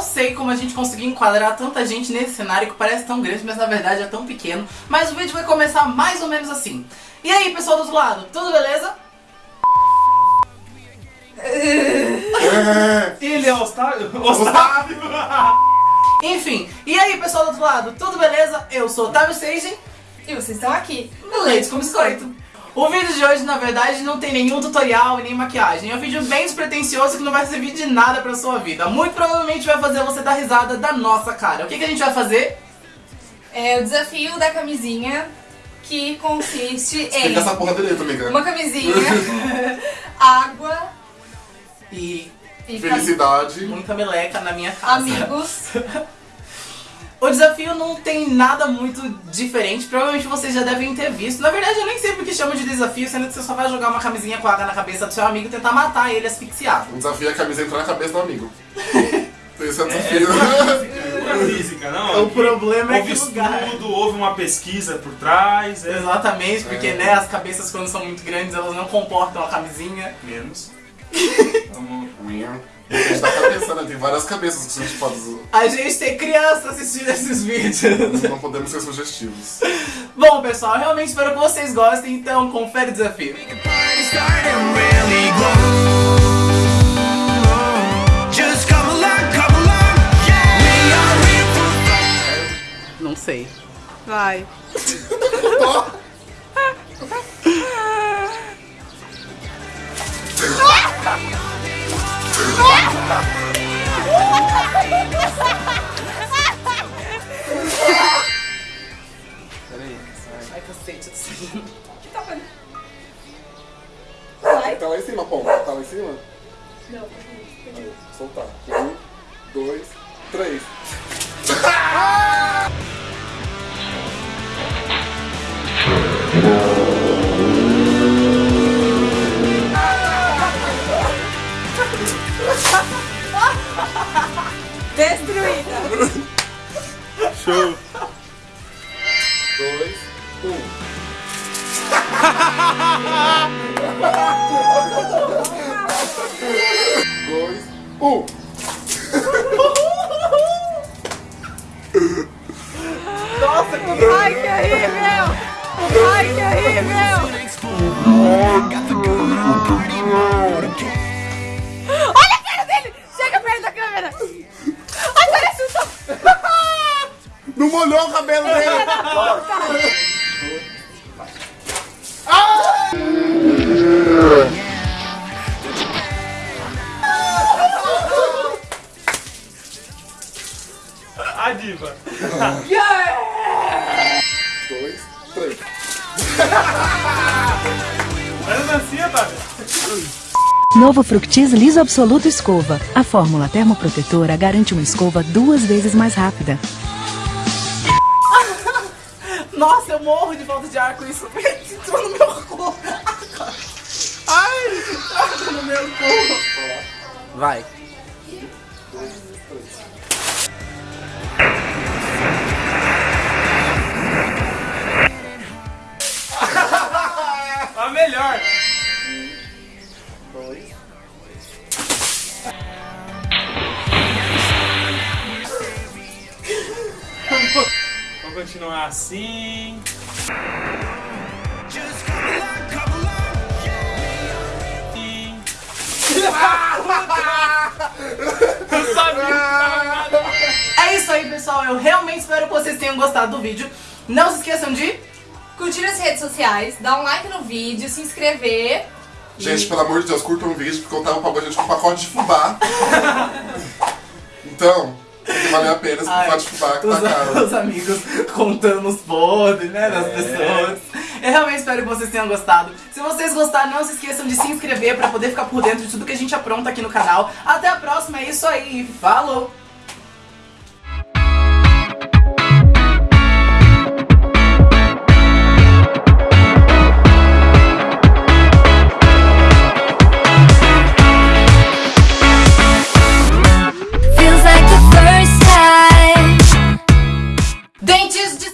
sei como a gente conseguiu enquadrar tanta gente nesse cenário que parece tão grande, mas na verdade é tão pequeno. Mas o vídeo vai começar mais ou menos assim. E aí, pessoal do outro lado, tudo beleza? Ele é Ostário? Ostário! Enfim, e aí, pessoal do outro lado, tudo beleza? Eu sou Otávio Seigen E vocês estão aqui. no Leite com Biscoito. O vídeo de hoje, na verdade, não tem nenhum tutorial e nem maquiagem. É um vídeo bem despretensioso que não vai servir de nada pra sua vida. Muito provavelmente vai fazer você dar risada da nossa cara. O que, que a gente vai fazer? É o desafio da camisinha que consiste em Fica essa porra direito, amiga. uma camisinha, água E e Felicidade. muita meleca na minha casa. amigos. O desafio não tem nada muito diferente, provavelmente vocês já devem ter visto. Na verdade, eu nem sei porque chama de desafio, sendo que você só vai jogar uma camisinha com água na cabeça do seu amigo e tentar matar ele asfixiado. O desafio é a camisa entrar na cabeça do amigo. Esse é o desafio. Não é física, não. O problema é houve que lugar. estudo, houve uma pesquisa por trás, é Exatamente, porque É. né, as cabeças quando são muito grandes, elas não comportam a camisinha. menos. Vamos- A gente tá né? Tem várias cabeças que a gente pode usar. A gente tem criança assistindo esses vídeos. Não podemos ser sugestivos. Bom, pessoal, realmente espero que vocês gostem, então confere o desafio. Just come along, come along, yeah. We are here for Não sei. Vai. Ai, cacete. Vai. Tá lá em cima, Pomba. Tá lá em cima? Não. Aí, soltar. Um, dois, três. Show! Dois, um. Dois, um. Nossa, que Ai, que horrível. Ai, que horrível. Molhou o cabelo dele. A diva! Dois, três. Faz a dancinha? Novo Fructis Liso Absoluto Escova. A fórmula termoprotetora garante uma escova duas vezes mais rápida. Nossa, eu morro de falta de ar com isso. Entrou no meu cu. Ai, entrou no meu cu. Vai. Continuar assim. Eu sabia! É isso aí, pessoal. Eu realmente espero que vocês tenham gostado do vídeo. Não se esqueçam de... Curtir as redes sociais, dar um like no vídeo, se inscrever. Gente, pelo amor de Deus, curtam o vídeo, porque eu tava pagando a gente com um pacote de fubá. então, vale a pena Ai, pacote de fubá que tá os, caro. os amigos contando os podres, né, das pessoas. Eu realmente espero que vocês tenham gostado. Se vocês gostaram, não se esqueçam de se inscrever pra poder ficar por dentro de tudo que a gente apronta aqui no canal. Até a próxima, é isso aí. Falou!